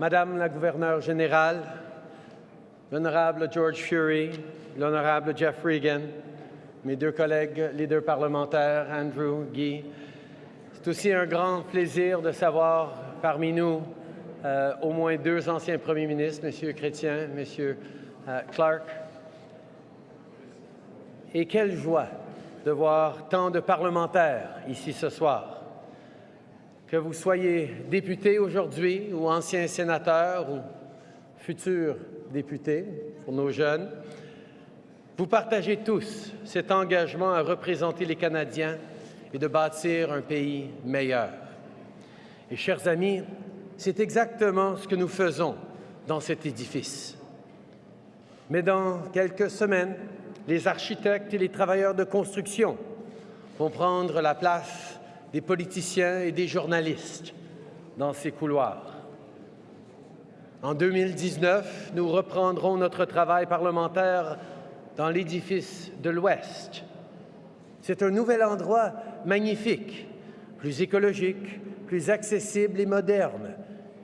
Madame la gouverneure générale, l'honorable George Fury, l'honorable Jeff Regan, mes deux collègues leaders parlementaires, Andrew, Guy, c'est aussi un grand plaisir de savoir parmi nous euh, au moins deux anciens premiers ministres, M. Chrétien, M. Euh, Clark. Et quelle joie de voir tant de parlementaires ici ce soir. Que vous soyez député aujourd'hui ou ancien sénateur ou futur député pour nos jeunes, vous partagez tous cet engagement à représenter les Canadiens et de bâtir un pays meilleur. Et chers amis, c'est exactement ce que nous faisons dans cet édifice. Mais dans quelques semaines, les architectes et les travailleurs de construction vont prendre la place des politiciens et des journalistes dans ces couloirs. En 2019, nous reprendrons notre travail parlementaire dans l'édifice de l'Ouest. C'est un nouvel endroit magnifique, plus écologique, plus accessible et moderne,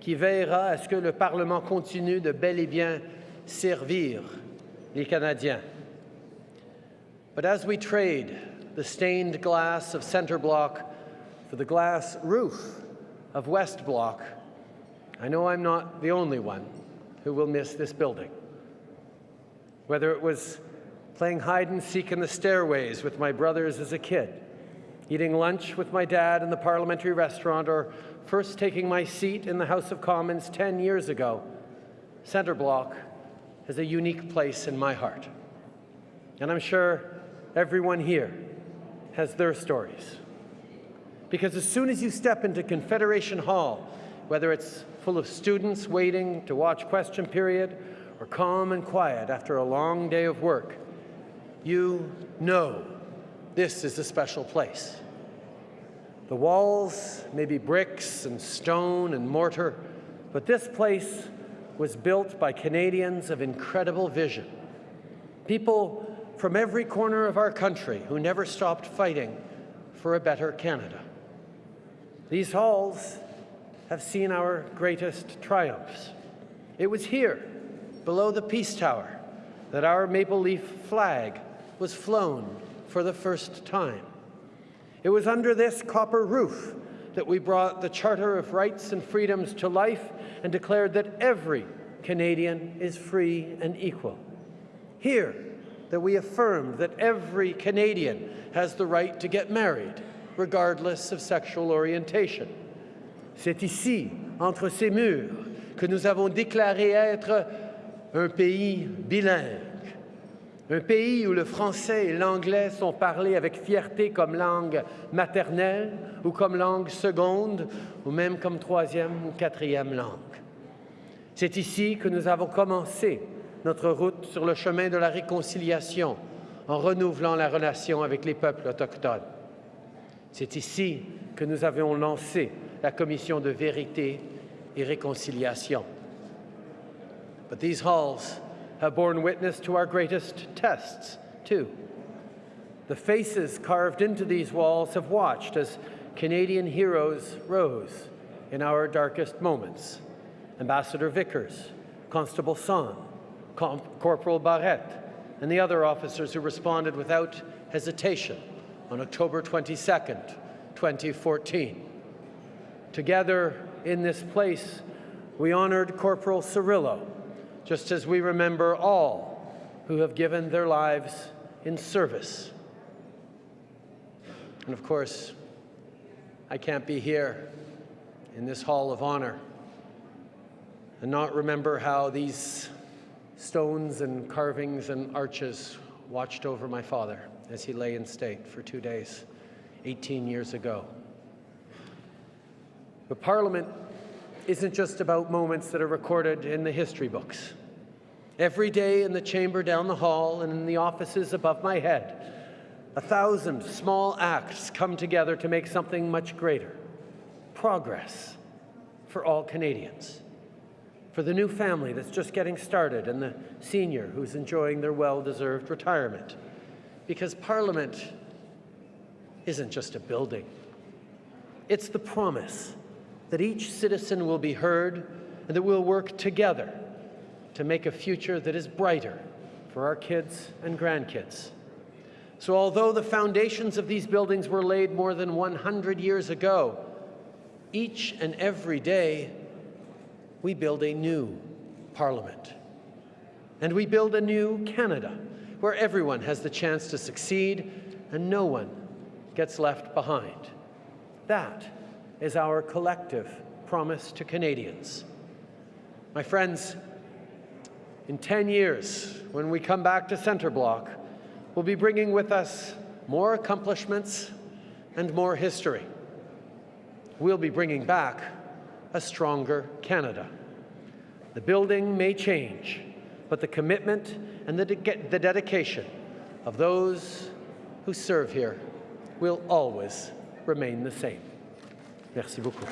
qui veillera à ce que le Parlement continue de bel et bien servir les Canadiens. But as we trade the stained glass of Centre Block for the glass roof of West Block, I know I'm not the only one who will miss this building. Whether it was playing hide and seek in the stairways with my brothers as a kid, eating lunch with my dad in the parliamentary restaurant, or first taking my seat in the House of Commons 10 years ago, Centre Block has a unique place in my heart. And I'm sure everyone here has their stories. Because as soon as you step into Confederation Hall, whether it's full of students waiting to watch question period or calm and quiet after a long day of work, you know this is a special place. The walls may be bricks and stone and mortar, but this place was built by Canadians of incredible vision. People from every corner of our country who never stopped fighting for a better Canada. These halls have seen our greatest triumphs. It was here, below the Peace Tower, that our maple leaf flag was flown for the first time. It was under this copper roof that we brought the Charter of Rights and Freedoms to life and declared that every Canadian is free and equal. Here, that we affirmed that every Canadian has the right to get married, regardless of sexual orientation. C'est ici, entre ces murs, que nous avons déclaré être un pays bilingue, un pays où le français et l'anglais sont parlés avec fierté comme langue maternelle ou comme langue seconde ou même comme troisième ou quatrième langue. C'est ici que nous avons commencé notre route sur le chemin de la réconciliation en renouvelant la relation avec les peuples autochtones. C'est ici que nous avions lancé la commission de vérité et réconciliation. But these halls have borne witness to our greatest tests, too. The faces carved into these walls have watched as Canadian heroes rose in our darkest moments. Ambassador Vickers, Constable Son, Corporal Barrette, and the other officers who responded without hesitation on October 22nd, 2014. Together in this place, we honored Corporal Cirillo, just as we remember all who have given their lives in service. And of course, I can't be here in this Hall of Honor and not remember how these stones and carvings and arches watched over my father as he lay in state for two days 18 years ago. But Parliament isn't just about moments that are recorded in the history books. Every day in the chamber down the hall and in the offices above my head, a thousand small acts come together to make something much greater progress for all Canadians for the new family that's just getting started and the senior who's enjoying their well-deserved retirement. Because Parliament isn't just a building. It's the promise that each citizen will be heard and that we'll work together to make a future that is brighter for our kids and grandkids. So although the foundations of these buildings were laid more than 100 years ago, each and every day we build a new Parliament. And we build a new Canada where everyone has the chance to succeed and no one gets left behind. That is our collective promise to Canadians. My friends, in 10 years, when we come back to Centre Block, we'll be bringing with us more accomplishments and more history. We'll be bringing back a stronger Canada. The building may change, but the commitment and the, de the dedication of those who serve here will always remain the same. Merci beaucoup.